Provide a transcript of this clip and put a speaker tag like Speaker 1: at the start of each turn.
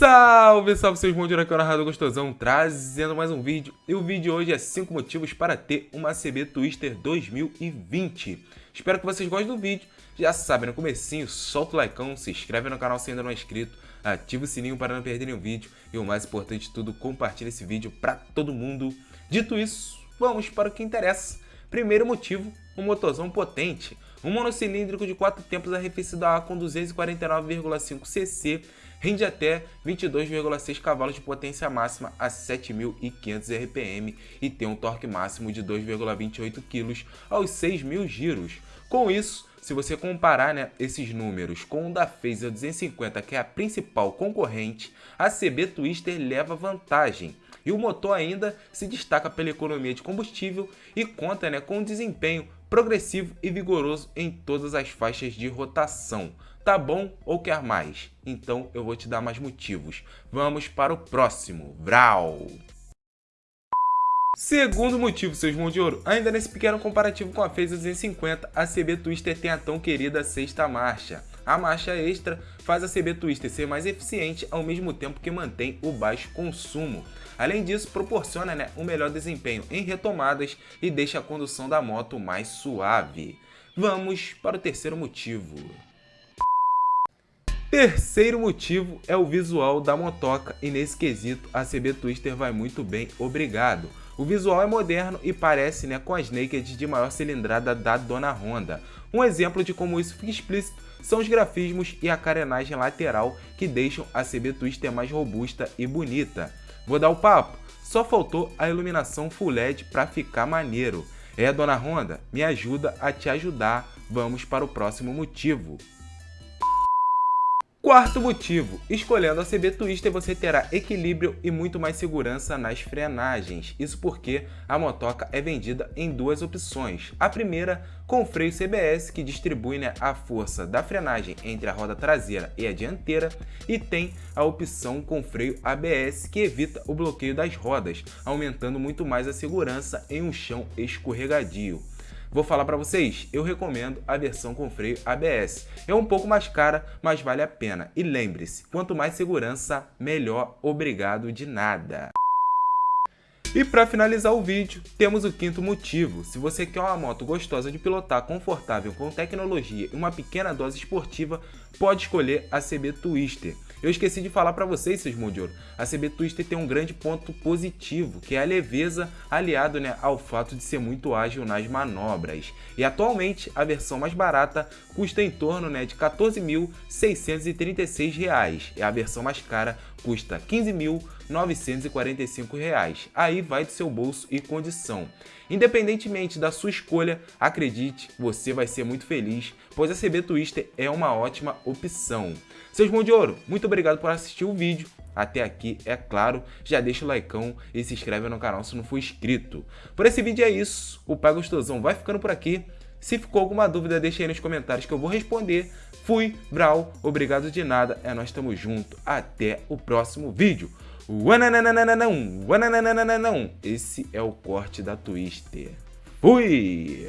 Speaker 1: Salve, salve seus mundos, aqui é o Narrador Gostosão, trazendo mais um vídeo. E o vídeo de hoje é 5 motivos para ter uma CB Twister 2020. Espero que vocês gostem do vídeo. Já sabem, no comecinho, solta o like, se inscreve no canal se ainda não é inscrito, ativa o sininho para não perder nenhum vídeo e o mais importante de tudo, compartilhe esse vídeo para todo mundo. Dito isso, vamos para o que interessa. Primeiro motivo, um motorzão potente. Um monocilíndrico de 4 tempos arrefecido a ar com 249,5 cc rende até 22,6 cavalos de potência máxima a 7.500 RPM e tem um torque máximo de 2,28 kg aos 6.000 giros. Com isso, se você comparar né, esses números com o da Phaser 250, que é a principal concorrente, a CB Twister leva vantagem. E o motor ainda se destaca pela economia de combustível e conta né, com um desempenho progressivo e vigoroso em todas as faixas de rotação. Tá bom ou quer mais? Então eu vou te dar mais motivos. Vamos para o próximo. Vral! Segundo motivo, seus mãos de ouro, ainda nesse pequeno comparativo com a Phaser 250, a CB Twister tem a tão querida sexta marcha. A marcha extra faz a CB Twister ser mais eficiente ao mesmo tempo que mantém o baixo consumo. Além disso, proporciona né, um melhor desempenho em retomadas e deixa a condução da moto mais suave. Vamos para o terceiro motivo. Terceiro motivo é o visual da motoca e nesse quesito a CB Twister vai muito bem, obrigado. O visual é moderno e parece né, com as naked de maior cilindrada da dona Honda. Um exemplo de como isso fica explícito são os grafismos e a carenagem lateral que deixam a CB Twister mais robusta e bonita. Vou dar o papo, só faltou a iluminação Full LED para ficar maneiro. É, dona Honda, me ajuda a te ajudar. Vamos para o próximo motivo. Quarto motivo, escolhendo a CB Twister você terá equilíbrio e muito mais segurança nas frenagens. Isso porque a motoca é vendida em duas opções. A primeira, com freio CBS, que distribui né, a força da frenagem entre a roda traseira e a dianteira, e tem a opção com freio ABS, que evita o bloqueio das rodas, aumentando muito mais a segurança em um chão escorregadio. Vou falar para vocês, eu recomendo a versão com freio ABS. É um pouco mais cara, mas vale a pena. E lembre-se, quanto mais segurança, melhor. Obrigado de nada. E para finalizar o vídeo, temos o quinto motivo. Se você quer uma moto gostosa de pilotar, confortável, com tecnologia e uma pequena dose esportiva, pode escolher a CB Twister. Eu esqueci de falar para vocês, seus de ouro, a CB Twister tem um grande ponto positivo, que é a leveza aliado né, ao fato de ser muito ágil nas manobras. E atualmente a versão mais barata custa em torno né, de R$ 14.636 e a versão mais cara custa R$ 15.945. Aí vai do seu bolso e condição. Independentemente da sua escolha, acredite, você vai ser muito feliz, pois a CB Twister é uma ótima opção. Seus mãos de ouro, muito obrigado por assistir o vídeo. Até aqui, é claro, já deixa o like e se inscreve no canal se não for inscrito. Por esse vídeo é isso, o Pai Gostosão vai ficando por aqui. Se ficou alguma dúvida, deixa aí nos comentários que eu vou responder. Fui, Brau, obrigado de nada, é nós estamos junto. Até o próximo vídeo. Esse é o corte da Twister. Fui!